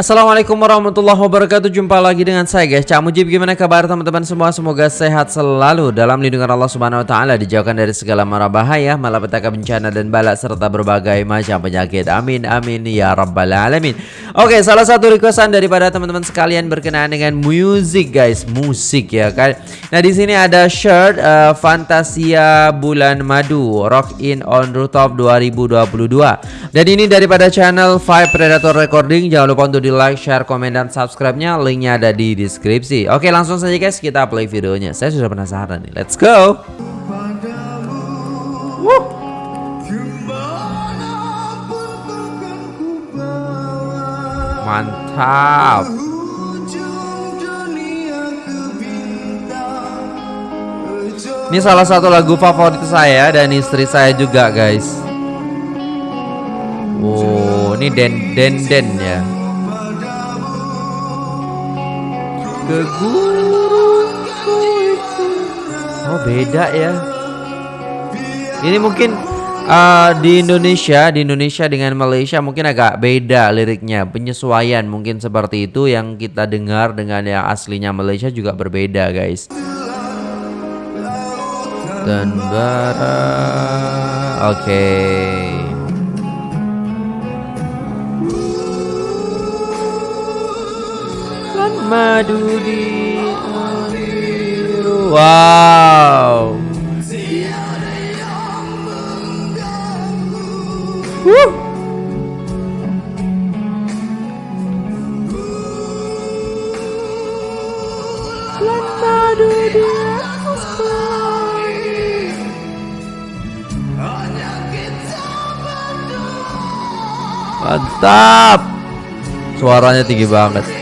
Assalamualaikum warahmatullahi wabarakatuh. Jumpa lagi dengan saya guys. Cak Mujib gimana kabar teman-teman semua? Semoga sehat selalu Dalam lindungan Allah subhanahu wa ta'ala Dijauhkan dari segala mara bahaya Malapetaka bencana dan balak Serta berbagai macam penyakit. Amin amin ya rabbal alamin. Oke salah satu requestan daripada teman-teman sekalian Berkenaan dengan musik guys. Musik ya kan? Nah di sini ada shirt uh, Fantasia Bulan Madu Rock In On Rooftop 2022 Dan ini daripada channel Five Predator Recording. Jangan lupa untuk di like, share, komen, dan subscribe-nya. Linknya ada di deskripsi. Oke langsung saja guys. Kita play videonya. Saya sudah penasaran nih. Let's go. Mantap. Ini salah satu lagu favorit saya dan istri saya juga guys. Oh ini den den den ya ke Oh beda ya. Ini mungkin uh, di Indonesia Di Indonesia dengan Malaysia mungkin agak beda liriknya Penyesuaian mungkin seperti itu. Yang kita dengar dengan yang aslinya Malaysia juga berbeda guys. Dan bara Oke. okay. Madu di Wow. Woo. Mantap. Suaranya tinggi banget.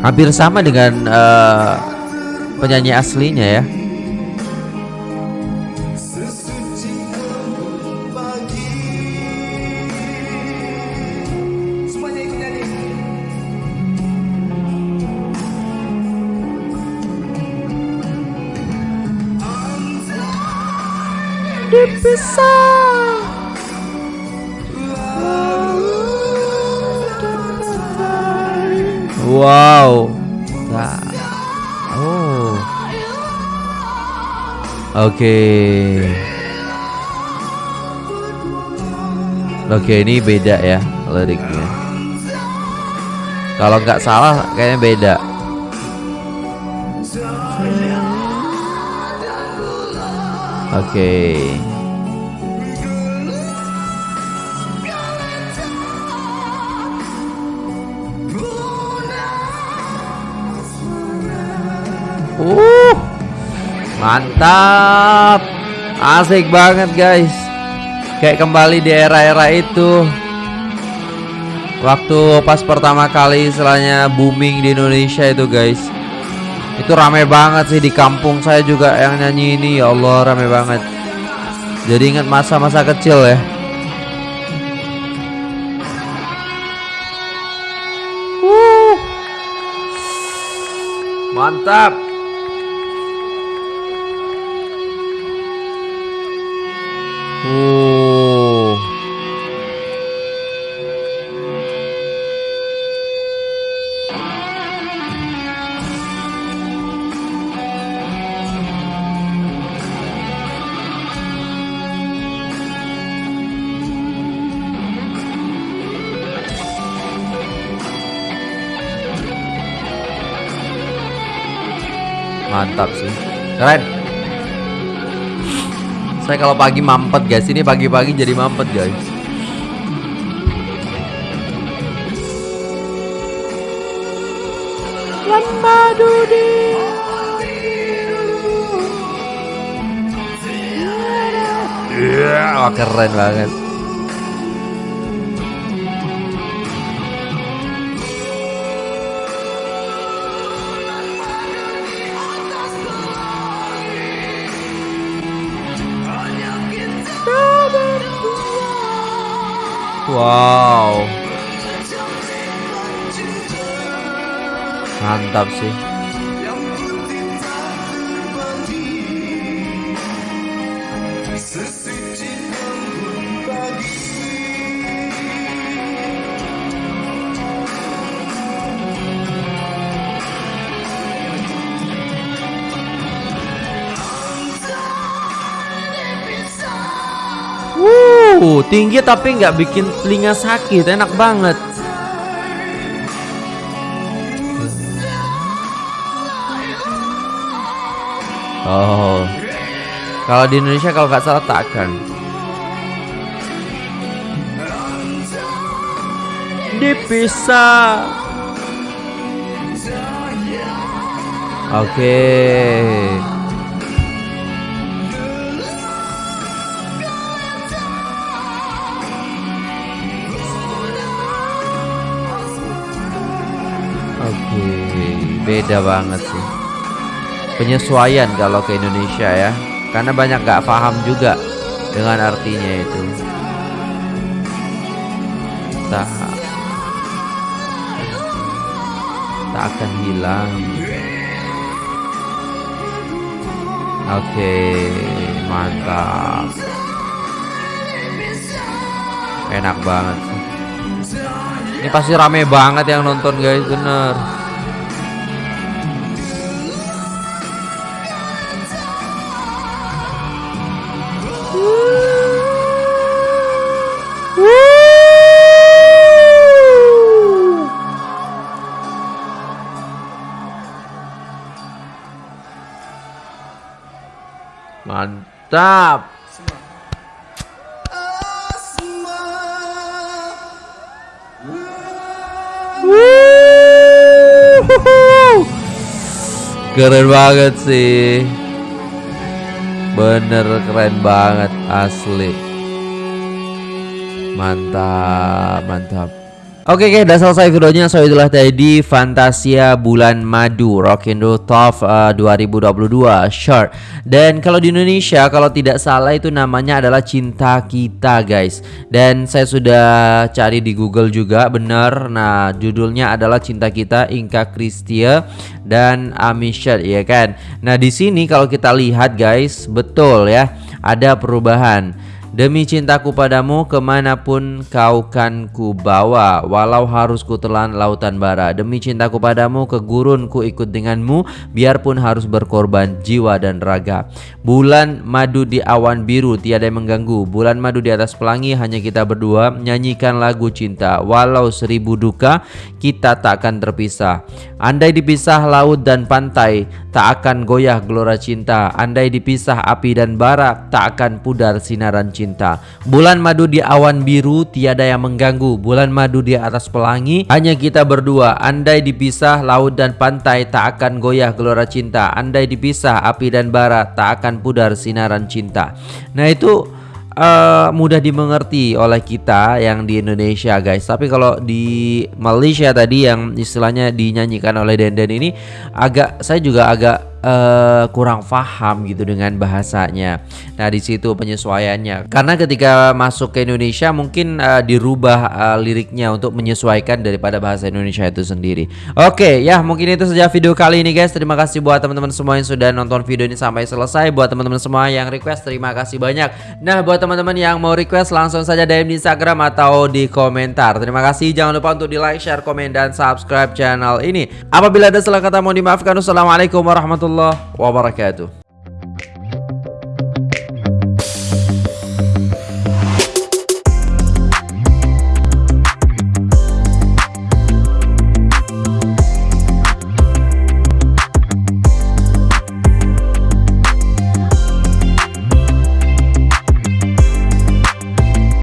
Hampir sama dengan uh, penyanyi aslinya ya. Dipisah Wow. Nah. Oh. Oke. Okay. Oke, okay, ini beda ya liriknya. Kalau nggak salah kayaknya beda. Oke. Okay. Uh, mantap, asik banget guys. Kayak kembali di era-era itu. Waktu pas pertama kali istilahnya booming di Indonesia itu guys. Itu rame banget sih di kampung saya juga yang nyanyi ini ya Allah rame banget. Jadi ingat masa-masa kecil ya. Uh. Mantap. Mantap sih. Keren. Saya kalau pagi mampet guys, ini pagi-pagi jadi mampet guys. Iya, yeah, keren banget. Wow. Mantap sih. Uh, tinggi tapi nggak bikin telinga sakit, enak banget. Oh, kalau di Indonesia kalau nggak salah takkan. Dipisah. Oke. Okay. Oke, beda banget sih. Penyesuaian kalau ke Indonesia ya, karena banyak gak paham juga dengan artinya itu. Tak, tak akan hilang. Oke, mantap. Enak banget sih. Ini pasti rame banget yang nonton guys, bener. Mantap. Keren banget sih. Bener keren banget asli. Mantap Mantap Oke okay, udah selesai videonya. So itulah tadi Fantasia Bulan Madu Rockindo Top uh, 2022 Short. Dan kalau di Indonesia Kalau tidak salah itu namanya adalah Cinta Kita guys. Dan saya sudah cari di Google juga Bener Nah judulnya adalah Cinta Kita Inka Kristia Dan Amishat ya kan? Nah di sini kalau kita lihat guys Betul ya Ada perubahan Demi cintaku padamu ke mana pun kau kan ku bawa Walau harus ku telan lautan bara. Demi cintaku padamu ke gurun ku ikut denganmu Biarpun harus berkorban jiwa dan raga. Bulan madu di awan biru tiada yang mengganggu. Bulan madu di atas pelangi hanya kita berdua. Nyanyikan lagu cinta Walau seribu duka kita tak akan terpisah. Andai dipisah laut dan pantai Tak akan goyah gelora cinta. Andai dipisah api dan bara Tak akan pudar sinaran cinta. Bulan madu di awan biru tiada yang mengganggu. Bulan madu di atas pelangi hanya kita berdua. Andai dipisah laut dan pantai tak akan goyah gelora cinta. Andai dipisah api dan bara tak akan pudar sinaran cinta. Nah itu uh, mudah dimengerti oleh kita yang di Indonesia guys. Tapi kalau di Malaysia tadi yang istilahnya dinyanyikan oleh Denden ini agak saya juga agak uh, kurang paham gitu dengan bahasanya. Nah, di situ penyesuaiannya. Karena ketika masuk ke Indonesia mungkin uh, dirubah uh, liriknya untuk menyesuaikan daripada bahasa Indonesia itu sendiri. Oke, okay, ya mungkin itu saja video kali ini guys. Terima kasih buat teman-teman semua yang sudah nonton video ini sampai selesai. Buat teman-teman semua yang request terima kasih banyak. Nah, buat teman-teman yang mau request langsung saja DM di Instagram atau di komentar. Terima kasih. Jangan lupa untuk di like, share, komen dan subscribe channel ini. Apabila ada salah kata mohon dimaafkan. Wassalamualaikum warahmatullahi warahmatullahi wabarakatuh